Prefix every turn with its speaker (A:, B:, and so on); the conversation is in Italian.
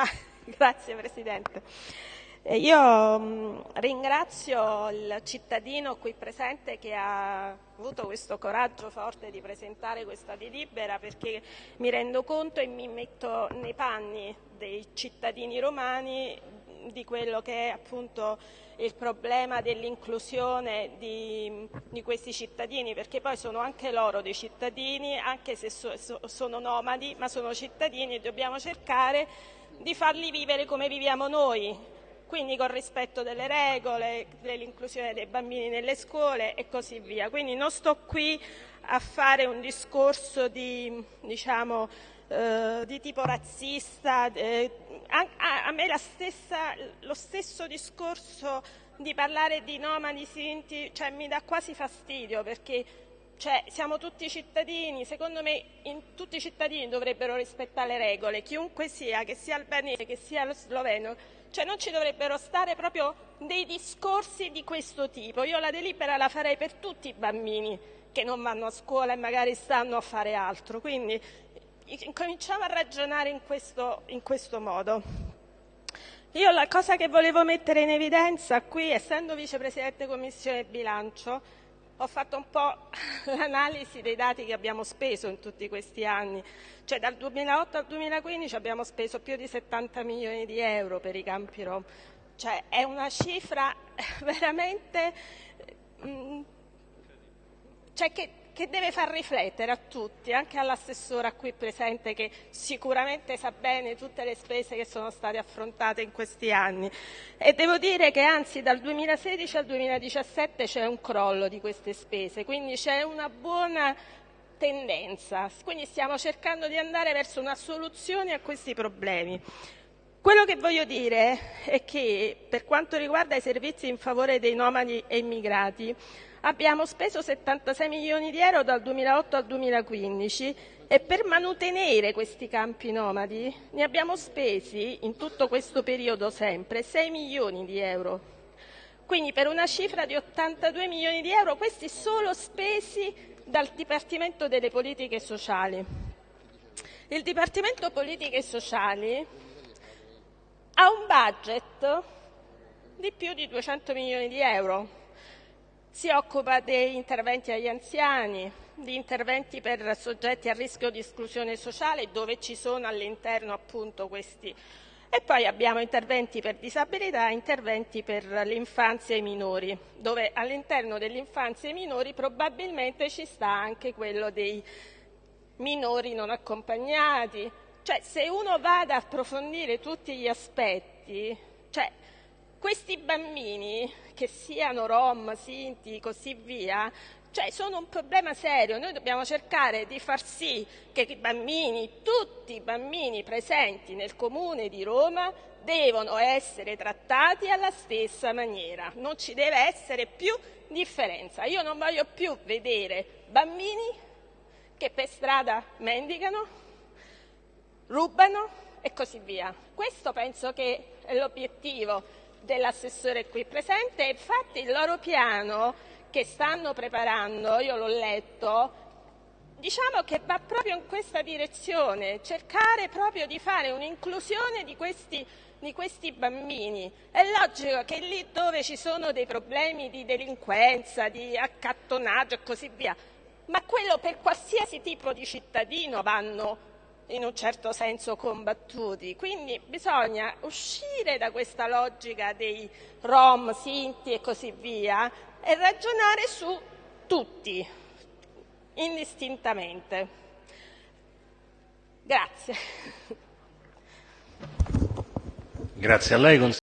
A: Ah, grazie Presidente. Eh, io mh, ringrazio il cittadino qui presente che ha avuto questo coraggio forte di presentare questa delibera perché mi rendo conto e mi metto nei panni dei cittadini romani di quello che è appunto il problema dell'inclusione di, di, questi cittadini, perché poi sono anche loro dei cittadini, anche se so, so, sono nomadi, ma sono cittadini e dobbiamo cercare di farli vivere come viviamo noi, quindi con rispetto delle regole, dell'inclusione dei bambini nelle scuole e così via. Quindi non sto qui a fare un discorso di, diciamo, eh, di tipo razzista, eh, a, a, me stessa, lo stesso discorso di parlare di nomadi sinti cioè, mi dà quasi fastidio perché cioè, siamo tutti cittadini, secondo me in, tutti i cittadini dovrebbero rispettare le regole, chiunque sia, che sia albanese, che sia sloveno, cioè non ci dovrebbero stare proprio dei discorsi di questo tipo. Io la delibera la farei per tutti i bambini che non vanno a scuola e magari stanno a fare altro, quindi cominciamo a ragionare in questo, in questo modo. Io la cosa che volevo mettere in evidenza qui, essendo vicepresidente Commissione Bilancio, ho fatto un po' l'analisi dei dati che abbiamo speso in tutti questi anni. Cioè dal 2008 al 2015 abbiamo speso più di 70 milioni di euro per i campi rom. Cioè è una cifra veramente... Mm, cioè che che deve far riflettere a tutti, anche all'assessora qui presente che sicuramente sa bene tutte le spese che sono state affrontate in questi anni. E devo dire che anzi dal 2016 al 2017 c'è un crollo di queste spese, quindi c'è una buona tendenza, quindi stiamo cercando di andare verso una soluzione a questi problemi. Quello che voglio dire è che per quanto riguarda i servizi in favore dei nomadi e immigrati, abbiamo speso 76 milioni di euro dal 2008 al 2015 e per mantenere questi campi nomadi ne abbiamo spesi in tutto questo periodo sempre 6 milioni di euro. Quindi per una cifra di 82 milioni di euro, questi solo spesi dal Dipartimento delle Politiche Sociali. Il Dipartimento Politiche Sociali ha un budget di più di 200 milioni di euro si occupa di interventi agli anziani, di interventi per soggetti a rischio di esclusione sociale dove ci sono all'interno appunto questi e poi abbiamo interventi per disabilità e interventi per l'infanzia e i minori, dove all'interno dell'infanzia e i minori probabilmente ci sta anche quello dei minori non accompagnati. Cioè se uno va ad approfondire tutti gli aspetti, cioè questi bambini, che siano rom, sinti, e così via, cioè sono un problema serio. Noi dobbiamo cercare di far sì che i bambini, tutti i bambini presenti nel comune di Roma, devono essere trattati alla stessa maniera. Non ci deve essere più differenza. Io non voglio più vedere bambini che per strada mendicano, rubano e così via. Questo penso che è l'obiettivo dell'assessore qui presente infatti il loro piano che stanno preparando, io l'ho letto, diciamo che va proprio in questa direzione, cercare proprio di fare un'inclusione di questi, di questi bambini. È logico che lì dove ci sono dei problemi di delinquenza, di accattonaggio e così via, ma quello per qualsiasi tipo di cittadino vanno in un certo senso combattuti. Quindi bisogna uscire da questa logica dei rom, sinti e così via e ragionare su tutti, indistintamente. Grazie.
B: Grazie a lei.